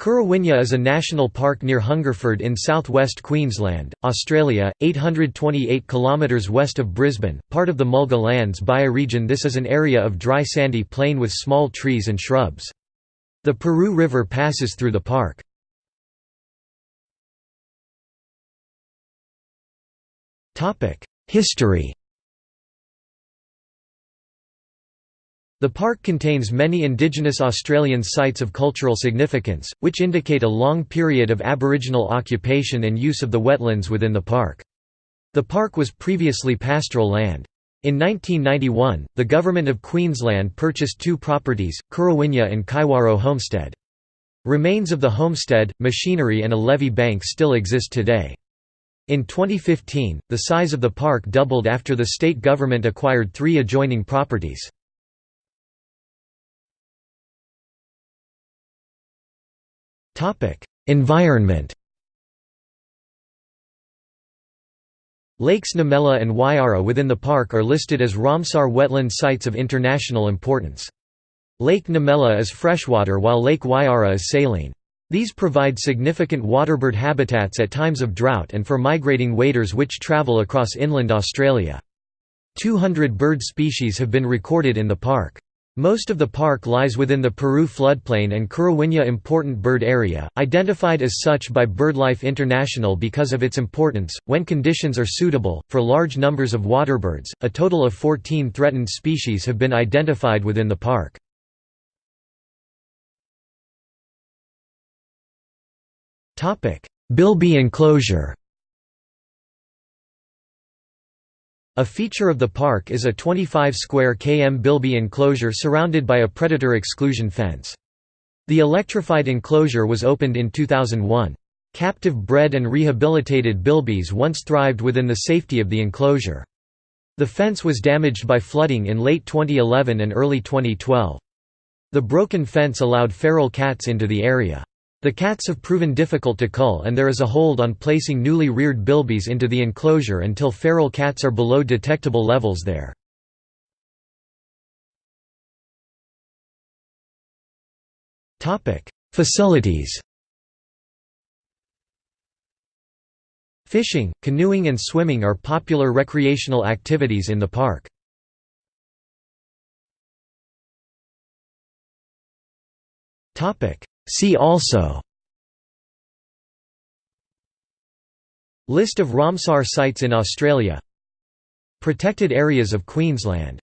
Currawinya is a national park near Hungerford in southwest Queensland, Australia, 828 km west of Brisbane, part of the Mulga Lands bioregion This is an area of dry sandy plain with small trees and shrubs. The Paroo River passes through the park. History The park contains many Indigenous Australian sites of cultural significance, which indicate a long period of Aboriginal occupation and use of the wetlands within the park. The park was previously pastoral land. In 1991, the Government of Queensland purchased two properties, Currawinya and Caiwarro Homestead. Remains of the homestead, machinery and a levee bank still exist today. In 2015, the size of the park doubled after the state government acquired three adjoining properties. Environment Lakes Numalla and Wyara within the park are listed as Ramsar wetland sites of international importance. Lake Numalla is freshwater while Lake Wyara is saline. These provide significant waterbird habitats at times of drought and for migrating waders which travel across inland Australia. 200 bird species have been recorded in the park. Most of the park lies within the Paroo floodplain and Currawinya Important Bird Area, identified as such by BirdLife International because of its importance. When conditions are suitable, for large numbers of waterbirds, a total of 14 threatened species have been identified within the park. Bilby enclosure A feature of the park is a 25 square km bilby enclosure surrounded by a predator exclusion fence. The electrified enclosure was opened in 2001. Captive bred and rehabilitated bilbies once thrived within the safety of the enclosure. The fence was damaged by flooding in late 2011 and early 2012. The broken fence allowed feral cats into the area. The cats have proven difficult to cull and there is a hold on placing newly reared bilbies into the enclosure until feral cats are below detectable levels there. Facilities Fishing, canoeing and swimming are popular recreational activities in the park. See also List of Ramsar sites in Australia Protected areas of Queensland